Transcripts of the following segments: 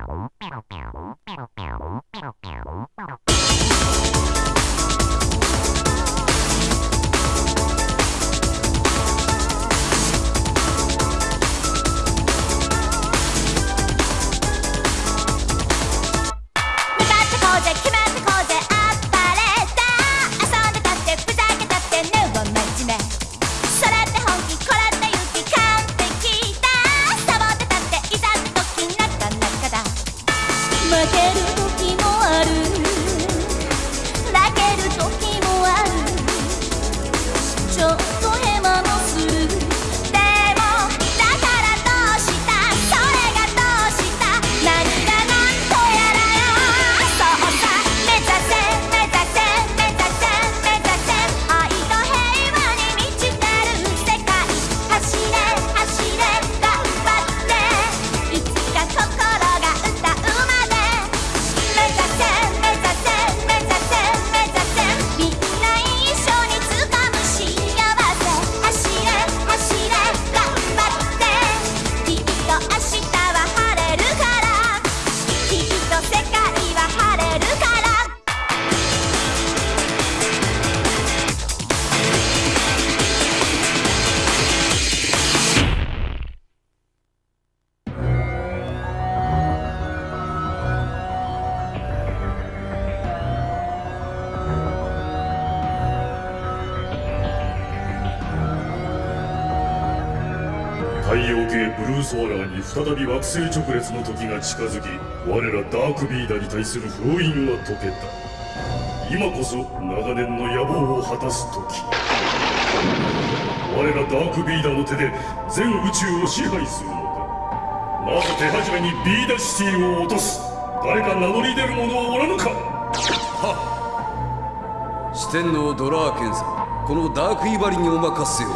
Perro, perro, perro, perro. 系ブルーソーラーに再び惑星直列の時が近づき我らダークビーダーに対する封印は解けた。今こそ長年の野望を果たす時。我らダークビーダーの手で全宇宙を支配するのだまず手始めにビーダシティを落とす。誰か名乗り出る者はおらぬか。四天王ドラーケン様このダークイバリにお任せを。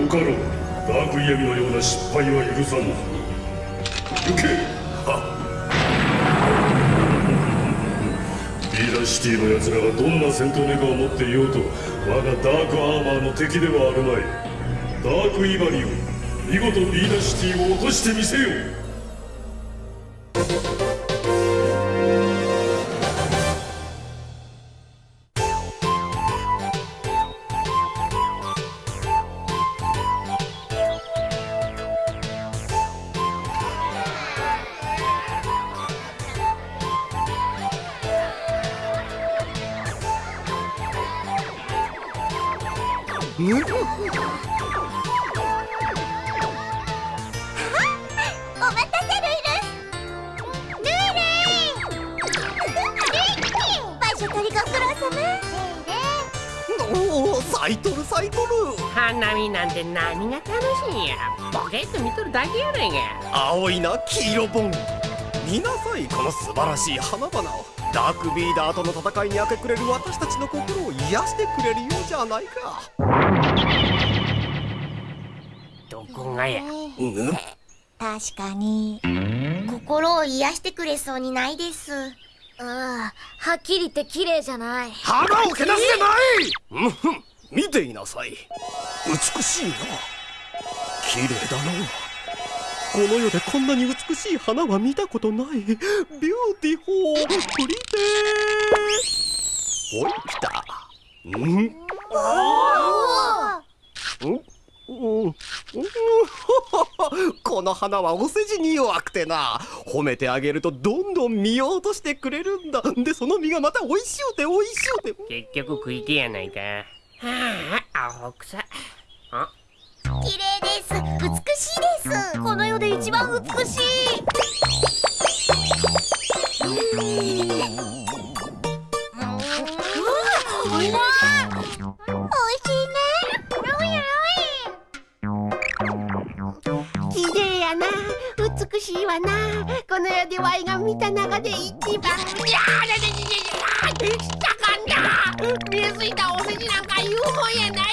よかろうダークイヤミのような失敗は許さぬ行け！はビーダーシティの奴らがどんな戦闘メカを持っていようと我がダークアーマーの敵ではあるまい。ダークイバリを見事ビーダーシティを落としてみせよ様おおサイトルサイトル花見なんて何が楽しいんや。ボケっと見とるだけやないか。青いな黄色ボン。見なさいこの素晴らしい花々をダークビーダーとの戦いに明け暮れる私たちの心を癒してくれるようじゃないか。どこがや？うん？確かに。心を癒してくれそうにないです。ああはっきり言って綺麗じゃない。花をけなすでない！うんふん見ていなさい。美しいな。綺麗だな。この世でこんなに美しい花は見たことない。 beautiful。 pretty。おい来た。ん？うん？うん？この花はお世辞に弱くてな。褒めてあげるとどんどん見ようとしてくれるんだ。でその実がまた美味しゅうて美味しゅうて。結局食いてやないか。あアホくさあ。綺麗です。美しいです。この世で一番美しい。うまい美味しいね。綺麗やな。美しいわな。この世でワイが見た中で一番。いやーついたお世辞なんか言うもんやない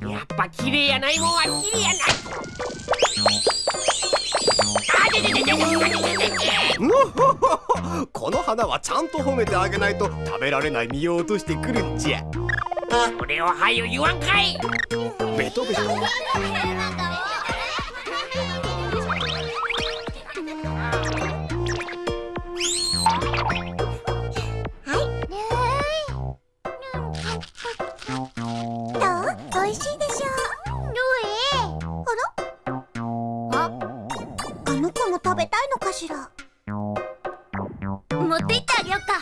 で。やっぱ綺麗やないもんは綺麗やなあでででででこの花はちゃんと褒めてあげないと食べられないを落としてくるんじゃをはよ言わんかいベトベト食べたいのかしら？持って行ってあげよっか。か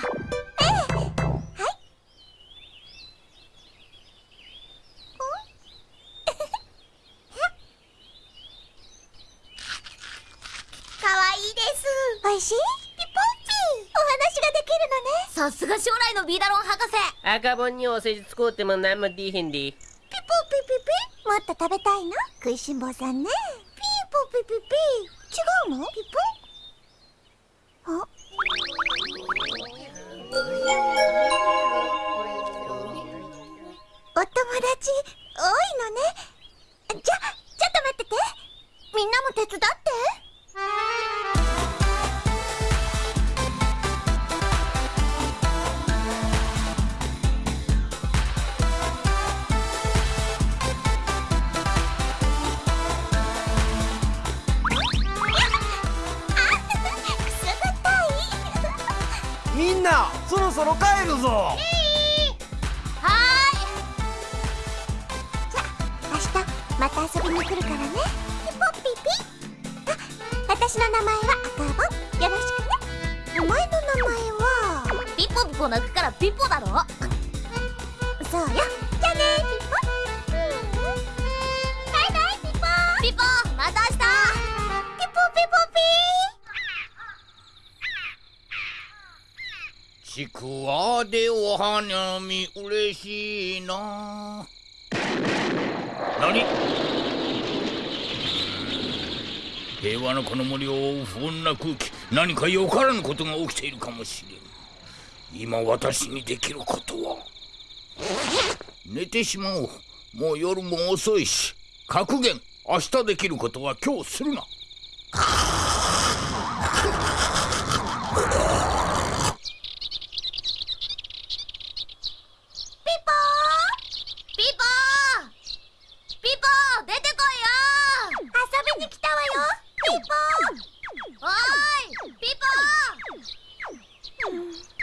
わい。いです。おいしい？ピポンピお話ができるのね。さすが将来のビーダロン博士。赤本にお世辞使うても何もでいへんで。ピポピピピ。もっと食べたいの？食いしん坊さんねの？ピポあ？お友達多いのね。じゃちょっと待ってて。みんなも手伝って。そろそろ帰るぞ。えーちくわでお花見嬉しいな。何？平和なこの森を覆う不穏な空気何かよからぬことが起きているかもしれん。今私にできることは。寝てしまおう。もう夜も遅いし。格言明日できることは今日するなピポピポ出てこいよ遊びに来たわよピおーいピ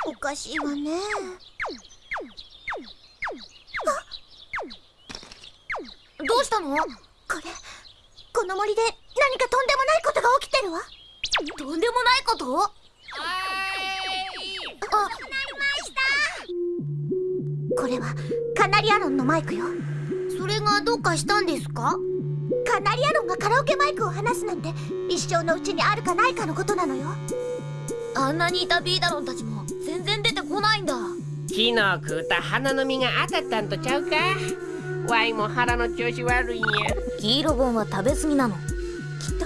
ポおかしいわね。ポどうしたの？これこの森で何かとんでもないことが起きてるわ。とんでもないこと？あ。これはカナリアロンのマイクよ。それがどうかしたんですか？カナリアロンがカラオケマイクを離すなんて一生のうちにあるかないかのことなのよ。あんなにいたビーダロンたちも全然出てこないんだ。昨日食うた花の実が当たったんとちゃうか？ワイも腹の調子悪いんや。黄色ボンは食べ過ぎなの。きっと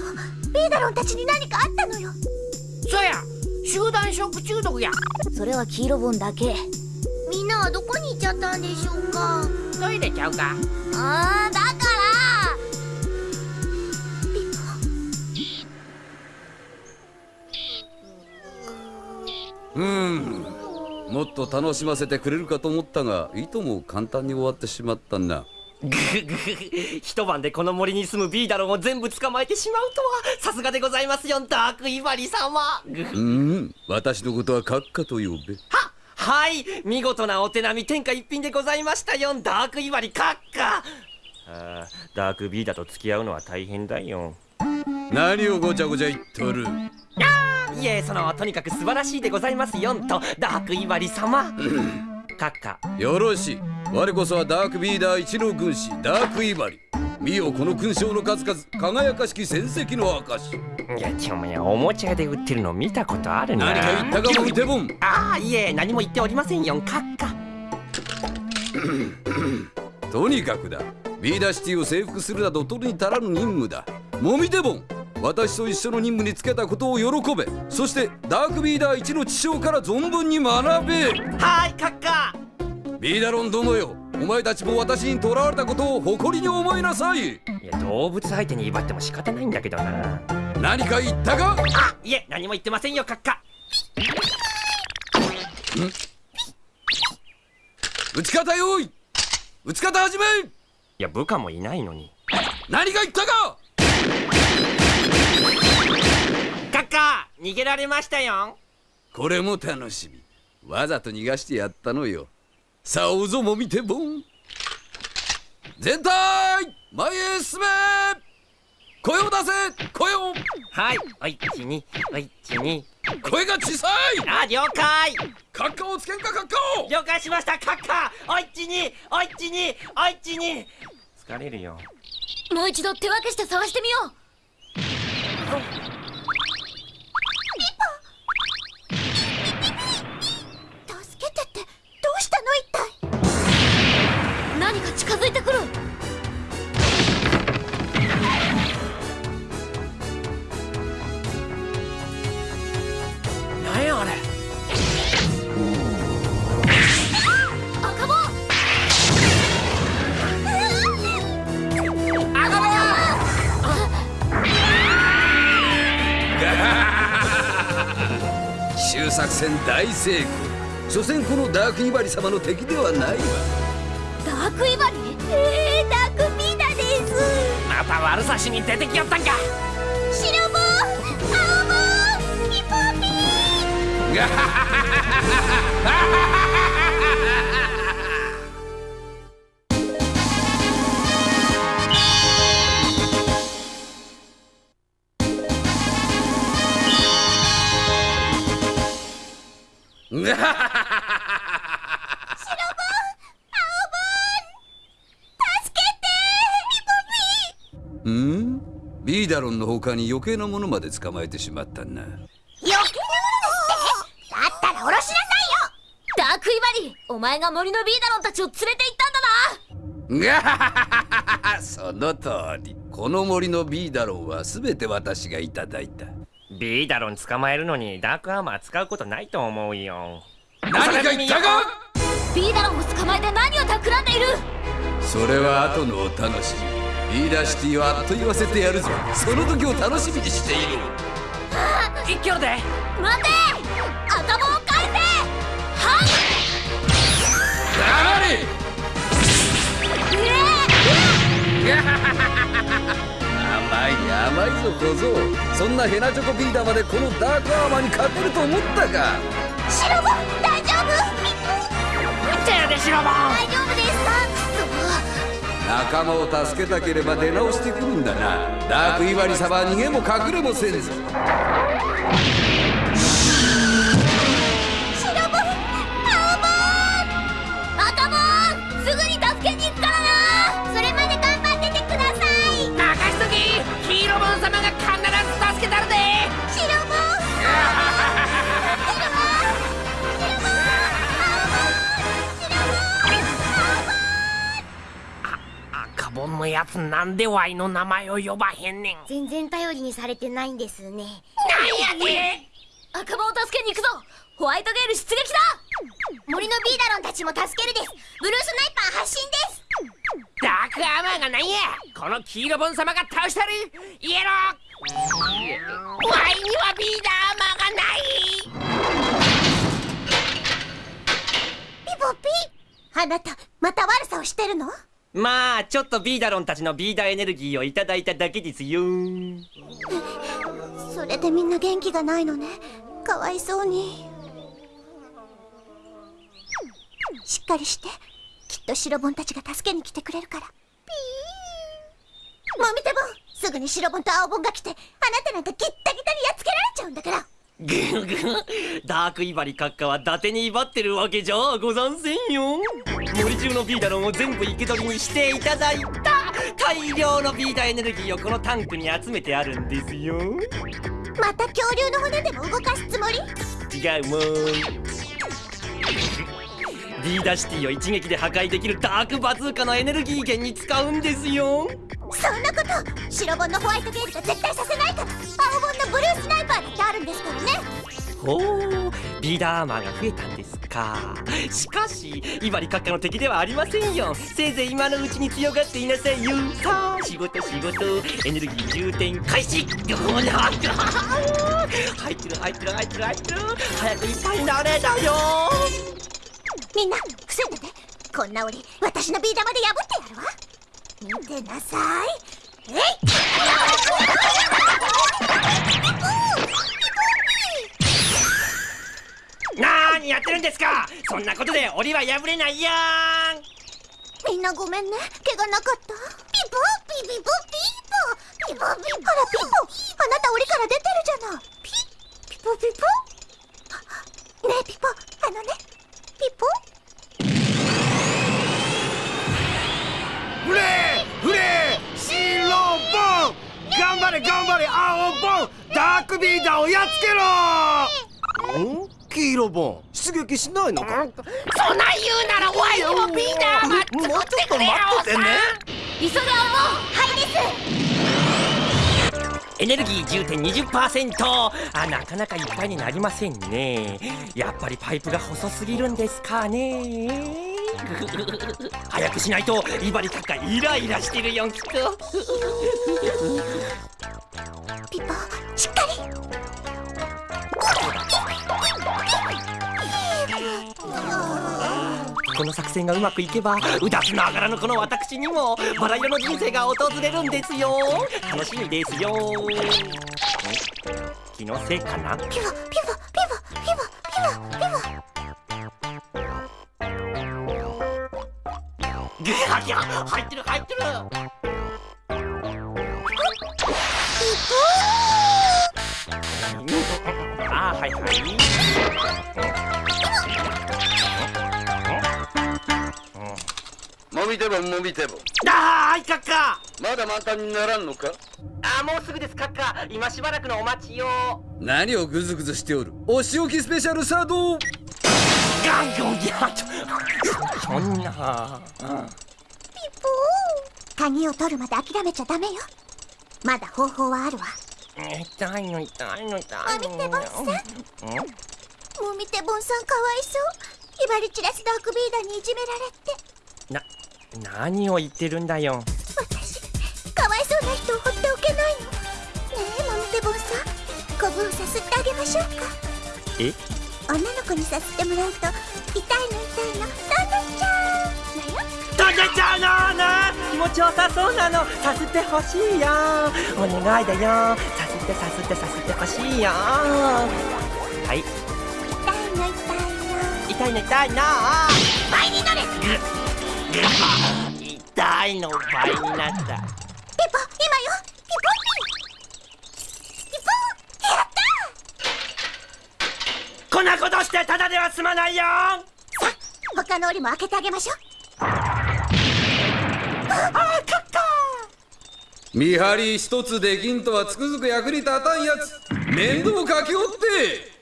ビーダロンたちに何かあったのよ。そや集団食中毒や。それは黄色ボンだけ。みんなはどこに行っちゃったんでしょうか？トイレちゃうか？あーだかうん。もっと楽しませてくれるかと思ったがいとも簡単に終わってしまったなぐぐぐ一晩でこの森に住むビーダロンを全部捕まえてしまうとはさすがでございますよダークイバリ様。ぐうん。私のことは閣下と呼べ。ははい。見事なお手並み天下一品でございましたよダークイバリ閣下。あーダークビーダと付き合うのは大変だよ。何をごちゃごちゃ言っとるいえそのとにかく素晴らしいでございますよんとダークイバリ様。閣下よろしい。我こそはダークビーダー一の軍師ダークイバリ。見よこの勲章の数々輝かしき戦績の証。いやちょもやおもちゃ屋で売ってるの見たことあるな。何か言ったかもテボン。ああいえ何も言っておりませんよ閣下とにかくだ。ビーダーシティを征服するなど取るに足らぬ任務だ。モミテボン私と一緒の任務につけたことを喜べ。そしてダークビーダー一の知性から存分に学べ。はい閣下ビーダロン殿よ。お前たちも私に囚われたことを誇りに思いなさい。いや動物相手に威張っても仕方ないんだけどな。何か言ったか？あいえ何も言ってませんよ閣下打ち方用意。打ち方始め。いや部下もいないのに。何か言ったか？閣下逃げられましたよ。これも楽しみ。わざと逃がしてやったのよ。さあおぞも見てぼん全体前へ進め。声を出せ声を。はいおいちにおいちに。声が小さい。あ了解。カッカをつけんかカッカを。了解しましたカッカおいちにおいちにおいちに。疲れるよ。もう一度手分けして探してみよう大成功。所詮このダークイバリ様の敵ではないわ。ダークイバリ？えー、ダークビーダです。また悪さしに出てきよったんか。白棒青棒ヒポピー。う ん？ビーダロンの他に余計なものまで捕まえてしまったな。余計なものってだったら下ろしなさいよ。ダークイバリお前が森のビーダロンたちを連れて行ったんだな。その通り。この森のビーダロンは全て私がいただいたビーダロン捕まえるのにダークアーマー使うことないと思うよ。何か言ったか！ビーダロンを捕まえて何を企んでいる？それは後のお楽しみ。ビーダーシティはあっと言わせてやるぞ。その時を楽しみにしている。一挙で。待て！頭を返せ！はい！黙れ 甘い甘いぞ小僧そんなヘナチョコビーダーまでこのダークアーマーに勝てると思ったか。白棒大丈夫？手やで白棒大丈夫です。か仲間を助けたければ出直してくるんだな。ダークイバリ様は逃げも隠れもせんぞのやつなんでワイの名前を呼ばへんねん。全然頼りにされてないんですね。なんやで赤棒を助けに行くぞ。ホワイトゲール出撃だ。森のビーダロンたちも助けるです。ブルースナイパー発進です。ダークアーマーがなんや。この黄色ボン様が倒したる。イエローワイにはビーダーアーマーがない。ピポピ。あなたまた悪さをしてるの？まあちょっとビーダロンたちのビーダーエネルギーをいただいただけですよ。それでみんな元気がないのね。かわいそうに。しっかりして。きっと白ボンたちが助けに来てくれるから。ピーもみてボンすぐに白ボンと青ボンが来てあなたなんかギッタギタにやっつけられちゃうんだから。ぐぐダークイバリ閣下は伊達に威張ってるわけじゃ。ござんせんよ。森中のビーダロンを全部生け捕りにしていただいた。大量のビーダーエネルギーをこのタンクに集めてあるんですよ。また恐竜の骨でも動かすつもり？違うもん。ビーダーシティを一撃で破壊できるダークバズーカのエネルギー源に使うんですよそんなこと白ボンのホワイトゲールが絶対させないから青のブルースナイパーだってあるんですからね。ほうビーダーアーマーが増えたんですか。しかしイバリ閣下の敵ではありませんよ。せいぜい今のうちに強がっていなさいよ。さあ仕事仕事。エネルギー充填開始。どうな入ってる入ってる入ってる入ってる入ってる。早くいっぱいになれだよ。みんな伏せてて。こんな檻私のビー玉で破ってやるわ見てなさい。え？いなーにやってるんですか？そんなことで檻は破れないやん。みんなごめんね。怪我なかった？ピポピピポピーポピポあらピポあなた檻から出てるじゃない。ピピポピポあねえピポあのねピポ頑張れ頑張れ青ボンダークビーダーをやっつけろ！ん黄色ボン。出撃しないのか？そん。なん言うならワイにもビーダー待ってもうちょっと待っててね急げ青はいですエネルギー充填20%あなかなかいっぱいになりませんね。やっぱりパイプが細すぎるんですかね早くしないとイバリカッカイライラしてるよきっと。ピポしっかり。この作戦がうまくいけばうだつながらのこの私にもバラ色の人生が訪れるんですよ。楽しみですよ。ん気のせいかな？ピポピポピポピポピポピポぐはぎゃ入ってる。入ってる。あーはいはい。もみてぼんもみてぼんあーいカッカまだ満タンにならんのか？あーもうすぐですカッカ今しばらくのお待ちよ何をグズグズしておる。お仕置きスペシャルサードそんな。鍵を取るまで諦めちゃダメよ。まだ方法はあるわ。痛いの痛いの痛いの。もみてぼんさん。もみてぼんさんかわいそう。イバリチラスダークビーダーにいじめられて。な何を言ってるんだよ。私かわいそうな人を放っておけないの。ねえもみてぼんさん。コブをさすってあげましょうか。え？女の子にさすってもらうと痛いの痛いのどんどんちゃんだよ。とんでちゃうの。な気持ちよさそうなの。さすってほしいよお願いだよ。さすってさすってさすってほしいよはい。痛いの痛いの痛いの痛いの倍にな。れ痛いの倍になったは済まないよ！さあ他の檻も開けてあげましょう。見張り一つできんとはつくづく役に立たんやつ。面倒かけおって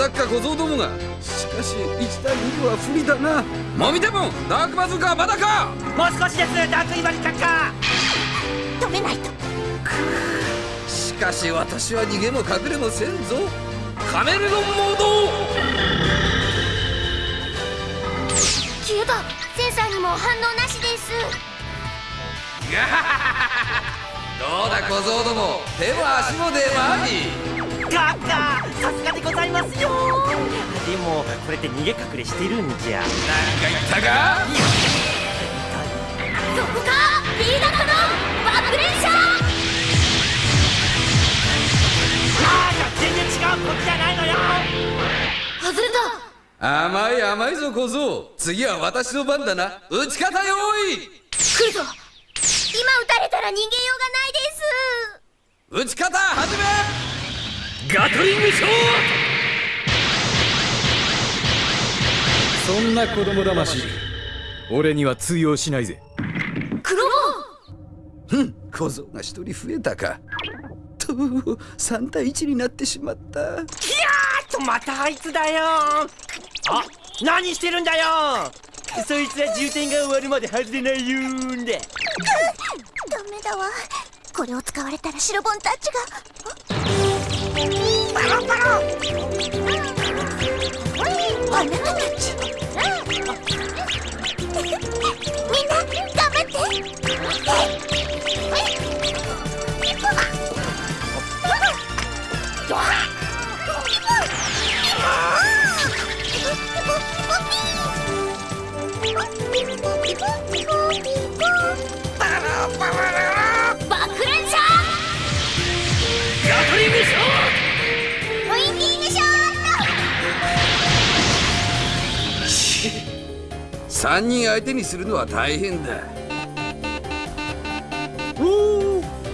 何をほざっか小僧どもが。しかし1対2では不利だな。もみてぼんダークバズーカはまだか。もう少しですダークイバリカッカ止めないと。しかし私は逃げも隠れもせんぞ。カメレオンモード消えた。センサーにも反応なしです。どうだ小僧ども。手も足も出まいカッカさすがでございますよ。でもこれって逃げ隠れしてるんじゃ。なんか言ったか？そこか？ビーダーの爆連射？あー全然違うこっちじゃないのよ。外れた甘い甘いぞ小僧。次は私の番だな。打ち方用意。来るぞ。今撃たれたら逃げようがないです。打ち方始めガトリングショー。そんな子供騙し俺には通用しないぜ。黒ボン！ふん小僧が一人増えたか。と3対1になってしまった。いやーっとまたあいつだよ。あ何してるんだよ。そいつは充填が終わるまで外れないよんで。ダメだわ。これを使われたら白ボンたちがみん。な頑張って3人相手にするのは大変だ。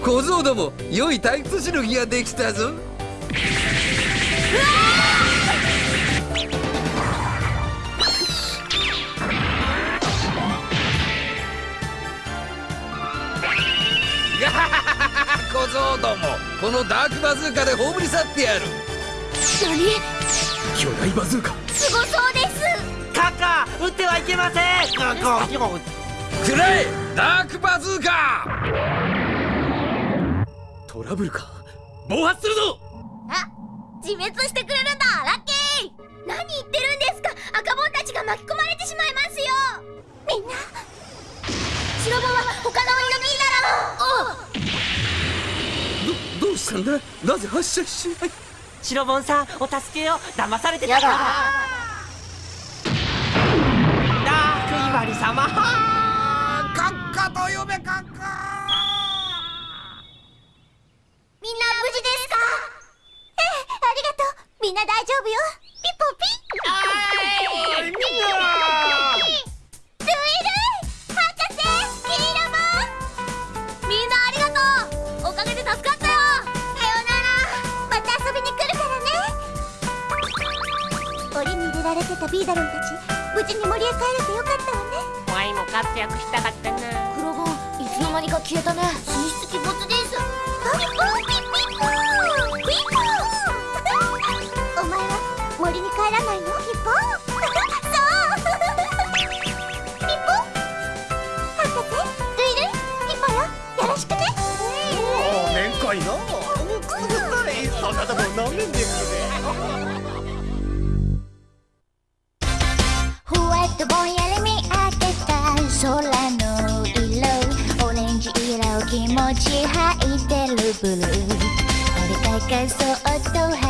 小僧ども良い退屈しのぎができたぞ。小僧どもこのダークバズーカで葬り去ってやる。何？巨大バズーカ。すごそうですカカ撃ってはいけません。くらえダークバズーカ。トラブルか。暴発するぞ。あ自滅してくれるんだラッキー。何言ってるんですか。赤ボンたちが巻き込まれてしまいますよ。みんな白ボンは他の鬼のビーダーどどうしたんだ？なぜ発射しない？白ボンさんお助けを騙されてたからークイワリ様閣下と呼べ閣下みんな無事ですか？ええありがとう。みんな大丈夫よ。ピポピルイルイ博士キリラモン。みんなありがとう。おかげで助かったよ。さよなら。また遊びに来るからね。檻に入れられてたビーダロンたち無事に森へ帰れてよかったわね。ワイも活躍したかったな。黒ボンいつの間にか消えたね。神出鬼没です。ピポピピポピポお前は森に帰らないの？ピポそう。ピポ博士ルイルイピポよ。よろしくね。面会な。そんな俺がそ